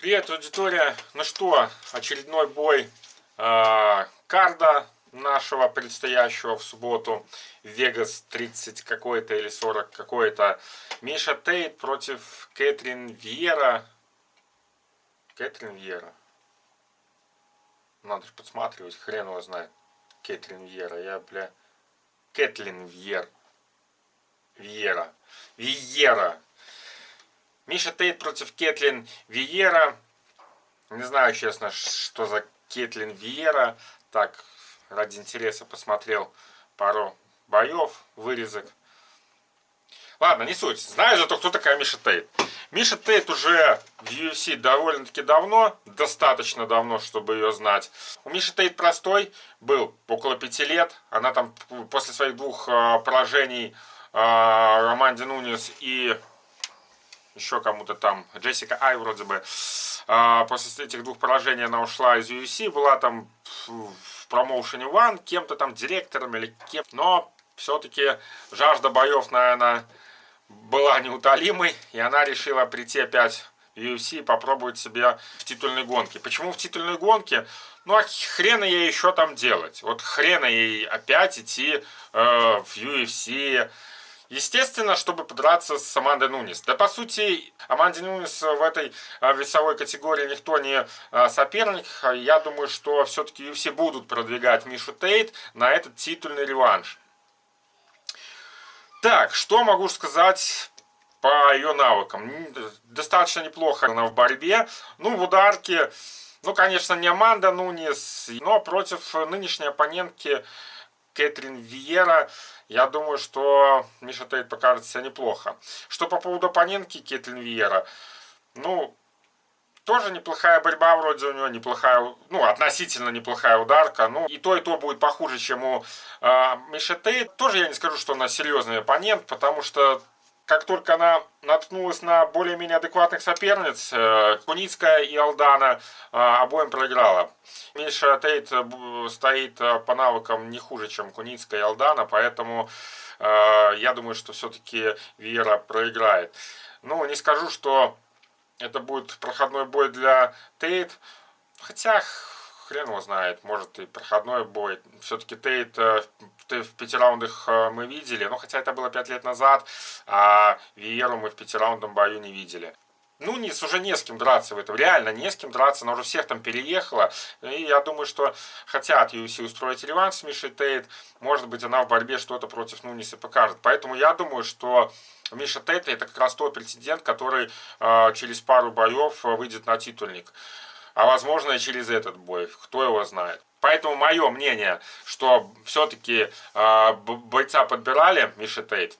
Привет, аудитория! Ну что, очередной бой э, карда нашего предстоящего в субботу. Вегас 30 какой-то или 40 какой-то. Миша Тейт против Кэтрин Вьера. Кэтрин Вьера. Надо же подсматривать, хрен его знает. Кэтрин Вьера. Я, бля... Кэтлин Вьер. Вьера. Вьера. Миша Тейт против Кетлин Виера. Не знаю, честно, что за Кетлин Виера. Так, ради интереса посмотрел пару боев, вырезок. Ладно, не суть. Знаю зато, кто такая Миша Тейт. Миша Тейт уже в UFC довольно-таки давно, достаточно давно, чтобы ее знать. У Миши Тейт простой был около пяти лет. Она там после своих двух а, поражений а, Романди Нунис и еще кому-то там, Джессика Ай вроде бы. А, после этих двух поражений она ушла из UFC, была там в промоушене One, кем-то там директором или кем но все-таки жажда боев, наверное, была неутолимой, и она решила прийти опять в UFC и попробовать себя в титульной гонке. Почему в титульной гонке? Ну, а хрена ей еще там делать? Вот хрена ей опять идти э, в UFC, Естественно, чтобы подраться с Амандой Нунис. Да, по сути, Аманде Нунис в этой а, весовой категории никто не а, соперник. Я думаю, что все-таки все будут продвигать Мишу Тейт на этот титульный реванш. Так, что могу сказать по ее навыкам? Достаточно неплохо она в борьбе. Ну, в ударке, ну, конечно, не Аманда Нунис, но против нынешней оппонентки Кэтрин Виера, я думаю, что Миша Тейт покажет себя неплохо. Что по поводу оппонентки Кэтрин Виера, ну, тоже неплохая борьба вроде у него, неплохая, ну, относительно неплохая ударка. Ну, и то, и то будет похуже, чем у э, Миши Тейт. Тоже я не скажу, что она серьезный оппонент, потому что как только она наткнулась на более-менее адекватных соперниц, э, Куницкая и Алдана э, обоим проиграла. Миша Тейт э, стоит по навыкам не хуже, чем Куницкая и Алдана, поэтому я думаю, что все-таки Вера проиграет. Ну, не скажу, что это будет проходной бой для Тейт, хотя хрен его знает, может и проходной бой. Все-таки Тейт э, в пяти раундах э, мы видели, но хотя это было пять лет назад, а Виеру мы в пятираундном бою не видели. Ну, не, уже не с кем драться в этом, реально не с кем драться, она уже всех там переехала. И я думаю, что хотят UFC устроить реванш с Мишей Тейт, может быть, она в борьбе что-то против Нуниса покажет. Поэтому я думаю, что Миша Тейт это как раз тот претендент, который э, через пару боев выйдет на титульник а возможно и через этот бой, кто его знает. Поэтому мое мнение, что все-таки э, бойца подбирали, Миша Тейт,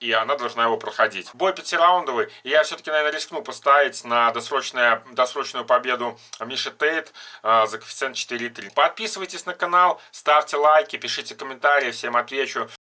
и она должна его проходить. Бой пятираундовый, и я все-таки, наверное, рискну поставить на досрочную, досрочную победу Миши Тейт э, за коэффициент 4,3. Подписывайтесь на канал, ставьте лайки, пишите комментарии, всем отвечу.